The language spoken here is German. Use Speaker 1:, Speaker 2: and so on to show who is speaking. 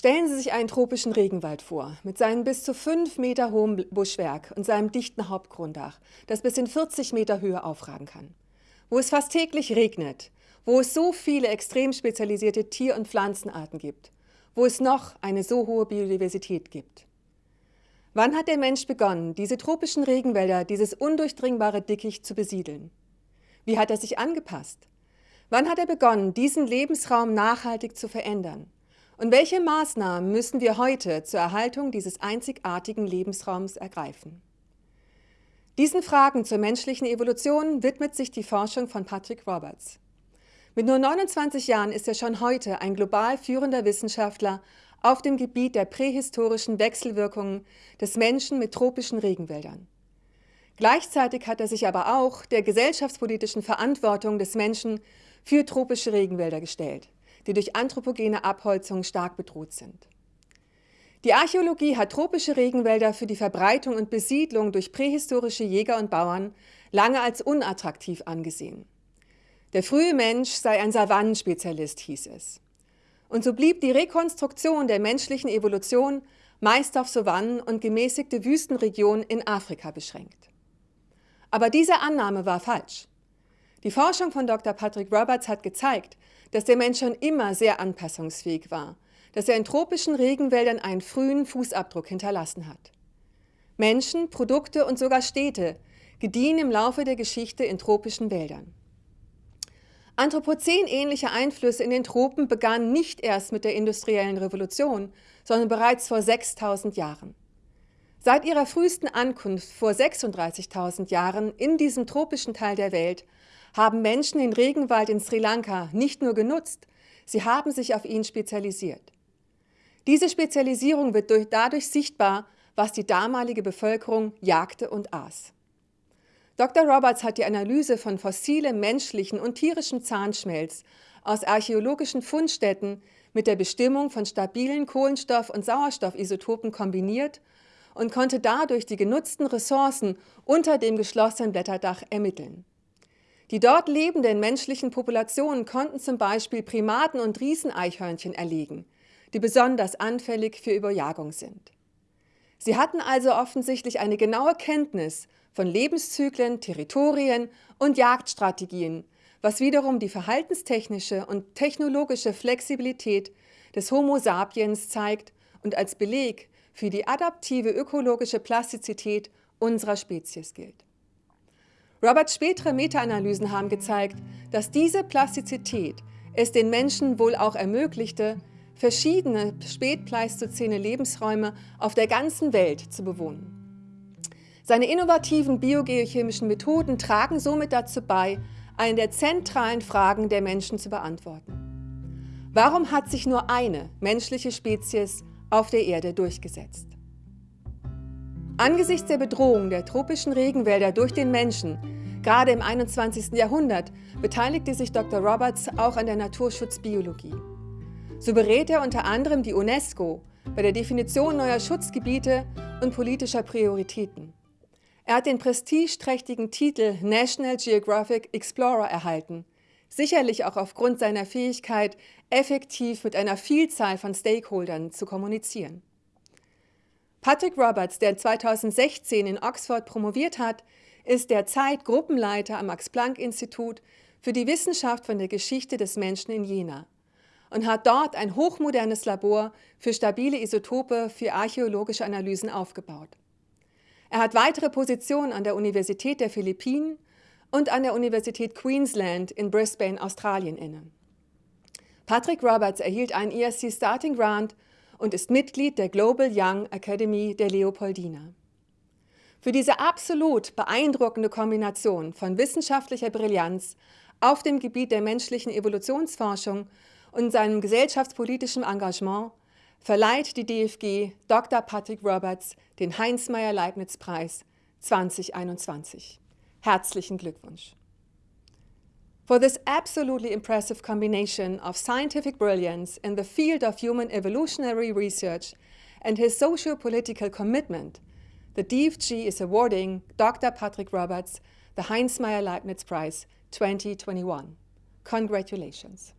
Speaker 1: Stellen Sie sich einen tropischen Regenwald vor, mit seinem bis zu fünf Meter hohen Buschwerk und seinem dichten Hauptgrundach, das bis in 40 Meter Höhe aufragen kann. Wo es fast täglich regnet, wo es so viele extrem spezialisierte Tier- und Pflanzenarten gibt, wo es noch eine so hohe Biodiversität gibt. Wann hat der Mensch begonnen, diese tropischen Regenwälder, dieses undurchdringbare Dickicht zu besiedeln? Wie hat er sich angepasst? Wann hat er begonnen, diesen Lebensraum nachhaltig zu verändern? Und welche Maßnahmen müssen wir heute zur Erhaltung dieses einzigartigen Lebensraums ergreifen? Diesen Fragen zur menschlichen Evolution widmet sich die Forschung von Patrick Roberts. Mit nur 29 Jahren ist er schon heute ein global führender Wissenschaftler auf dem Gebiet der prähistorischen Wechselwirkungen des Menschen mit tropischen Regenwäldern. Gleichzeitig hat er sich aber auch der gesellschaftspolitischen Verantwortung des Menschen für tropische Regenwälder gestellt die durch anthropogene Abholzung stark bedroht sind. Die Archäologie hat tropische Regenwälder für die Verbreitung und Besiedlung durch prähistorische Jäger und Bauern lange als unattraktiv angesehen. Der frühe Mensch sei ein Savannenspezialist, hieß es. Und so blieb die Rekonstruktion der menschlichen Evolution meist auf Savannen und gemäßigte Wüstenregionen in Afrika beschränkt. Aber diese Annahme war falsch. Die Forschung von Dr. Patrick Roberts hat gezeigt, dass der Mensch schon immer sehr anpassungsfähig war, dass er in tropischen Regenwäldern einen frühen Fußabdruck hinterlassen hat. Menschen, Produkte und sogar Städte gediehen im Laufe der Geschichte in tropischen Wäldern. Anthropozän-ähnliche Einflüsse in den Tropen begannen nicht erst mit der industriellen Revolution, sondern bereits vor 6000 Jahren. Seit ihrer frühesten Ankunft vor 36.000 Jahren in diesem tropischen Teil der Welt haben Menschen den Regenwald in Sri Lanka nicht nur genutzt, sie haben sich auf ihn spezialisiert. Diese Spezialisierung wird durch, dadurch sichtbar, was die damalige Bevölkerung jagte und aß. Dr. Roberts hat die Analyse von fossilem menschlichen und tierischem Zahnschmelz aus archäologischen Fundstätten mit der Bestimmung von stabilen Kohlenstoff- und Sauerstoffisotopen kombiniert und konnte dadurch die genutzten Ressourcen unter dem geschlossenen Blätterdach ermitteln. Die dort lebenden menschlichen Populationen konnten zum Beispiel Primaten und Rieseneichhörnchen erlegen, die besonders anfällig für Überjagung sind. Sie hatten also offensichtlich eine genaue Kenntnis von Lebenszyklen, Territorien und Jagdstrategien, was wiederum die verhaltenstechnische und technologische Flexibilität des Homo sapiens zeigt und als Beleg für die adaptive ökologische Plastizität unserer Spezies gilt. Roberts spätere Meta-Analysen haben gezeigt, dass diese Plastizität es den Menschen wohl auch ermöglichte, verschiedene spätpleistozäne Lebensräume auf der ganzen Welt zu bewohnen. Seine innovativen biogeochemischen Methoden tragen somit dazu bei, eine der zentralen Fragen der Menschen zu beantworten. Warum hat sich nur eine menschliche Spezies auf der Erde durchgesetzt? Angesichts der Bedrohung der tropischen Regenwälder durch den Menschen, gerade im 21. Jahrhundert, beteiligte sich Dr. Roberts auch an der Naturschutzbiologie. So berät er unter anderem die UNESCO bei der Definition neuer Schutzgebiete und politischer Prioritäten. Er hat den prestigeträchtigen Titel National Geographic Explorer erhalten, sicherlich auch aufgrund seiner Fähigkeit, effektiv mit einer Vielzahl von Stakeholdern zu kommunizieren. Patrick Roberts, der 2016 in Oxford promoviert hat, ist derzeit Gruppenleiter am Max-Planck-Institut für die Wissenschaft von der Geschichte des Menschen in Jena und hat dort ein hochmodernes Labor für stabile Isotope für archäologische Analysen aufgebaut. Er hat weitere Positionen an der Universität der Philippinen und an der Universität Queensland in Brisbane, Australien inne. Patrick Roberts erhielt einen ESC Starting Grant und ist Mitglied der Global Young Academy der Leopoldina. Für diese absolut beeindruckende Kombination von wissenschaftlicher Brillanz auf dem Gebiet der menschlichen Evolutionsforschung und seinem gesellschaftspolitischen Engagement verleiht die DFG Dr. Patrick Roberts den Heinz-Meyer-Leibniz-Preis 2021. Herzlichen Glückwunsch! For this absolutely impressive combination of scientific brilliance in the field of human evolutionary research and his socio-political commitment, the DFG is awarding Dr. Patrick Roberts the Heinz Meyer Leibniz Prize 2021. Congratulations.